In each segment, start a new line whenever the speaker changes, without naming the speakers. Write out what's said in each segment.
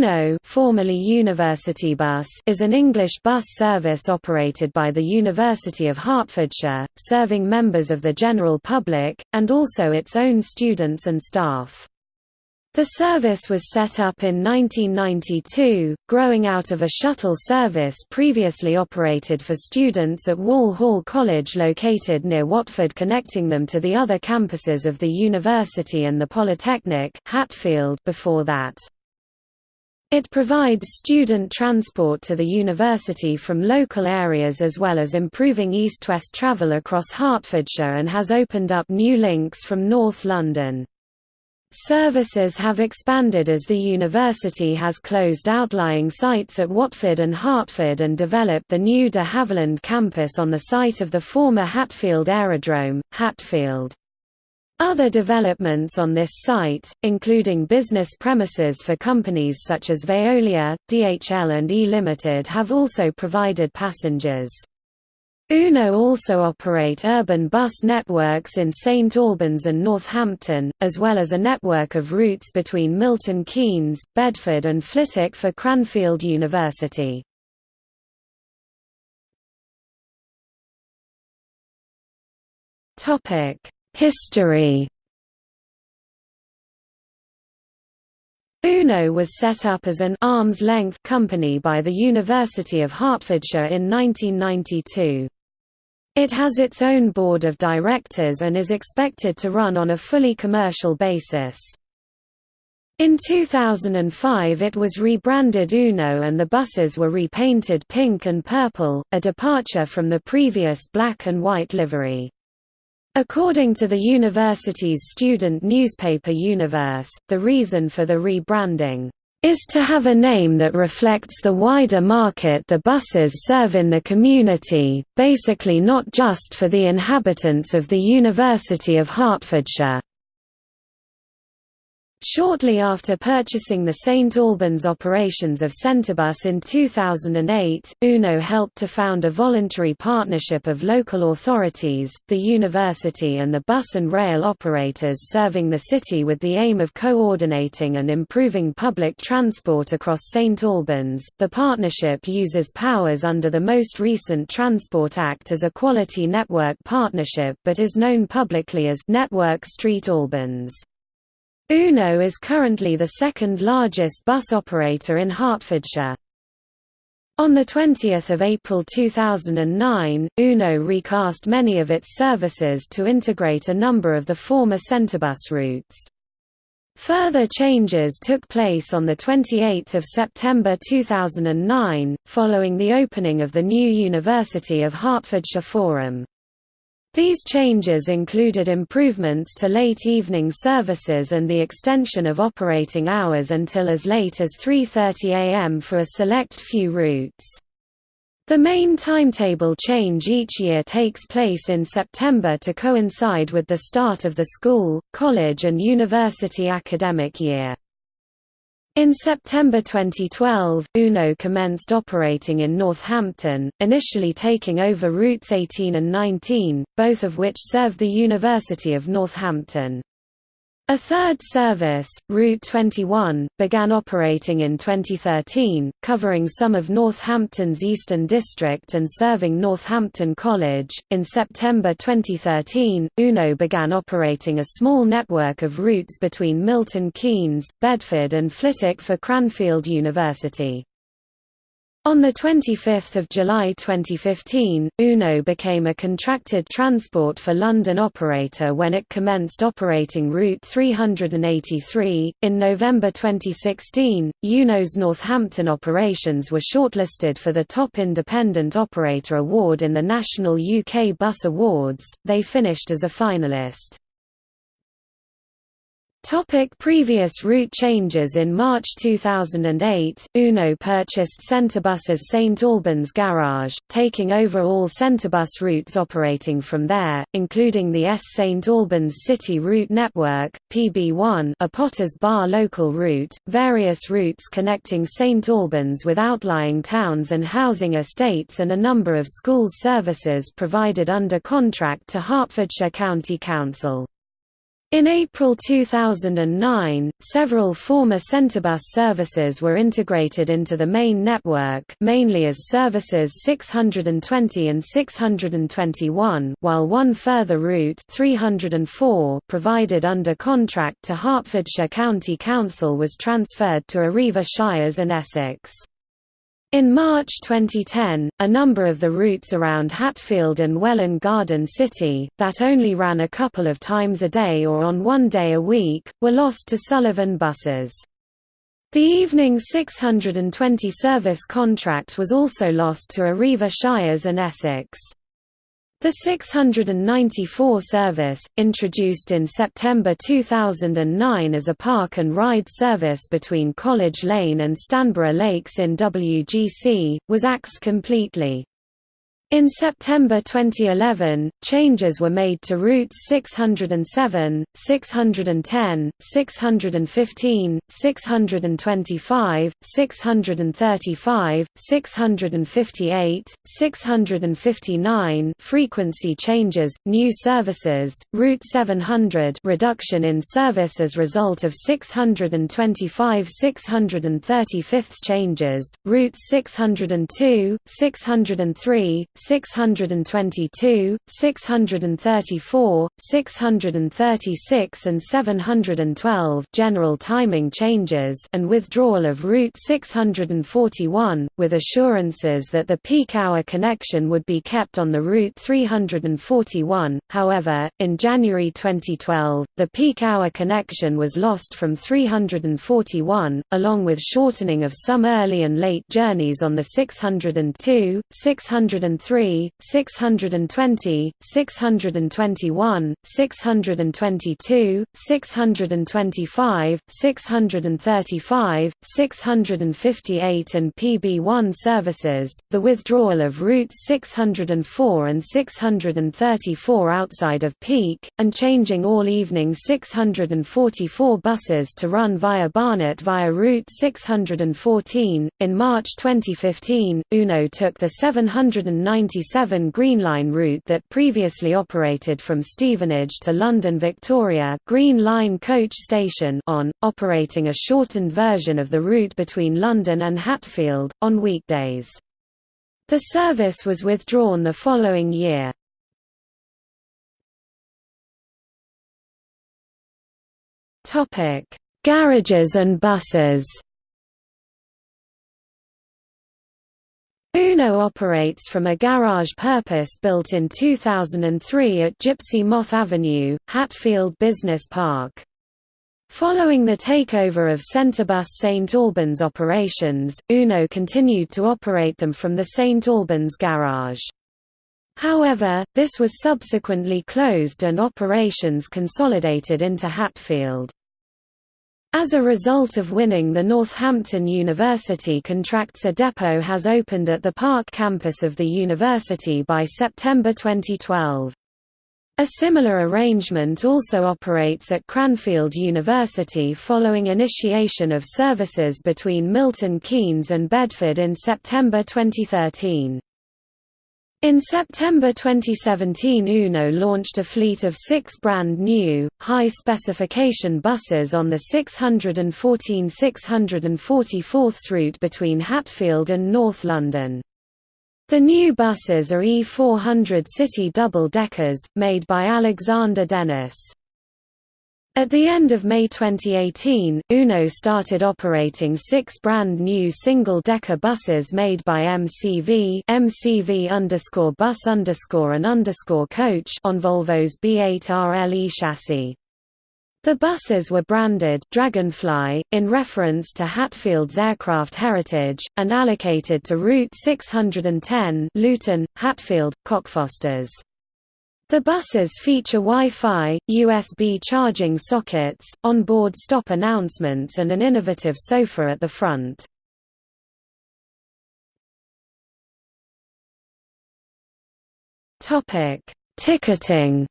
UNO formerly University Bus is an English bus service operated by the University of Hertfordshire, serving members of the general public, and also its own students and staff. The service was set up in 1992, growing out of a shuttle service previously operated for students at Wall Hall College located near Watford connecting them to the other campuses of the university and the Polytechnic Hatfield before that. It provides student transport to the university from local areas as well as improving east-west travel across Hertfordshire and has opened up new links from North London. Services have expanded as the university has closed outlying sites at Watford and Hertford and developed the new de Havilland campus on the site of the former Hatfield Aerodrome, Hatfield. Other developments on this site, including business premises for companies such as Veolia, DHL and E Limited have also provided passengers. UNO also operate urban bus networks in St Albans and Northampton, as well as a network of routes between Milton Keynes, Bedford and Flitwick for Cranfield University. Topic History UNO was set up as an arm's-length company by the University of Hertfordshire in 1992. It has its own board of directors and is expected to run on a fully commercial basis. In 2005 it was rebranded UNO and the buses were repainted pink and purple, a departure from the previous black and white livery. According to the university's student newspaper Universe, the reason for the rebranding is to have a name that reflects the wider market the buses serve in the community, basically not just for the inhabitants of the University of Hertfordshire. Shortly after purchasing the St Albans operations of Centrebus in 2008, UNO helped to found a voluntary partnership of local authorities, the university and the bus and rail operators serving the city with the aim of coordinating and improving public transport across St Albans. The partnership uses powers under the most recent Transport Act as a quality network partnership but is known publicly as Network Street Albans. UNO is currently the second largest bus operator in Hertfordshire. On 20 April 2009, UNO recast many of its services to integrate a number of the former Centrebus routes. Further changes took place on 28 September 2009, following the opening of the new University of Hertfordshire Forum. These changes included improvements to late evening services and the extension of operating hours until as late as 3.30 am for a select few routes. The main timetable change each year takes place in September to coincide with the start of the school, college and university academic year. In September 2012, UNO commenced operating in Northampton, initially taking over routes 18 and 19, both of which serve the University of Northampton. A third service, Route 21, began operating in 2013, covering some of Northampton's Eastern District and serving Northampton College. In September 2013, UNO began operating a small network of routes between Milton Keynes, Bedford, and Flitwick for Cranfield University. On 25 July 2015, UNO became a contracted transport for London operator when it commenced operating Route 383. In November 2016, UNO's Northampton operations were shortlisted for the Top Independent Operator Award in the National UK Bus Awards, they finished as a finalist. Topic previous route changes In March 2008, UNO purchased Centrebus's St Albans garage, taking over all Centrebus routes operating from there, including the S St Albans City Route Network, PB1 a Potters Bar local route, various routes connecting St Albans with outlying towns and housing estates and a number of schools services provided under contract to Hertfordshire County Council. In April 2009, several former Centrebus services were integrated into the main network mainly as services 620 and 621 while one further route 304 provided under contract to Hertfordshire County Council was transferred to Arriva Shires and Essex. In March 2010, a number of the routes around Hatfield and Welwyn Garden City, that only ran a couple of times a day or on one day a week, were lost to Sullivan buses. The evening 620 service contract was also lost to Arriva Shires and Essex. The 694 service, introduced in September 2009 as a park and ride service between College Lane and Stanborough Lakes in WGC, was axed completely. In September 2011, changes were made to routes 607, 610, 615, 625, 635, 658, 659 frequency changes, new services, Route 700 reduction in service as result of 625 635 changes, routes 602, 603, 622, 634, 636 and 712 general timing changes and withdrawal of Route 641, with assurances that the peak hour connection would be kept on the Route 341. However, in January 2012, the peak hour connection was lost from 341, along with shortening of some early and late journeys on the 602, 603 603, 620, 621, 622, 625, 635, 658 and PB1 services, the withdrawal of routes 604 and 634 outside of peak, and changing all evening 644 buses to run via Barnet via route 614. In March 2015, UNO took the 790 97 Green Line route that previously operated from Stevenage to London Victoria Green Line coach station on, operating a shortened version of the route between London and Hatfield, on weekdays. The service was withdrawn the following year. Garages and buses Uno operates from a garage purpose built in 2003 at Gypsy Moth Avenue, Hatfield Business Park. Following the takeover of Centrebus St Albans operations, Uno continued to operate them from the St Albans garage. However, this was subsequently closed and operations consolidated into Hatfield. As a result of winning the Northampton University contracts a depot has opened at the Park campus of the university by September 2012. A similar arrangement also operates at Cranfield University following initiation of services between Milton Keynes and Bedford in September 2013. In September 2017 UNO launched a fleet of six brand new, high-specification buses on the 614-644th route between Hatfield and North London. The new buses are E400 City double-deckers, made by Alexander Dennis. At the end of May 2018, UNO started operating six brand new single-decker buses made by MCV, MCV underscore bus underscore and underscore coach on Volvo's B8 RLE chassis. The buses were branded Dragonfly, in reference to Hatfield's aircraft heritage, and allocated to Route 610 Luton, Hatfield, Cockfosters. The buses feature Wi-Fi, USB charging sockets, on-board stop announcements and an innovative sofa at the front. Ticketing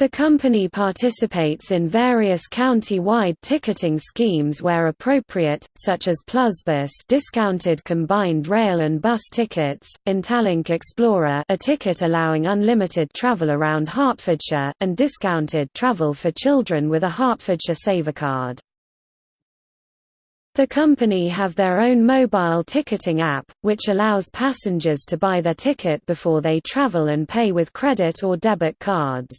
The company participates in various county-wide ticketing schemes where appropriate, such as Plusbus discounted combined rail and bus tickets, Intalink Explorer a ticket allowing unlimited travel around Hertfordshire, and discounted travel for children with a Hertfordshire Saver card. The company have their own mobile ticketing app, which allows passengers to buy their ticket before they travel and pay with credit or debit cards.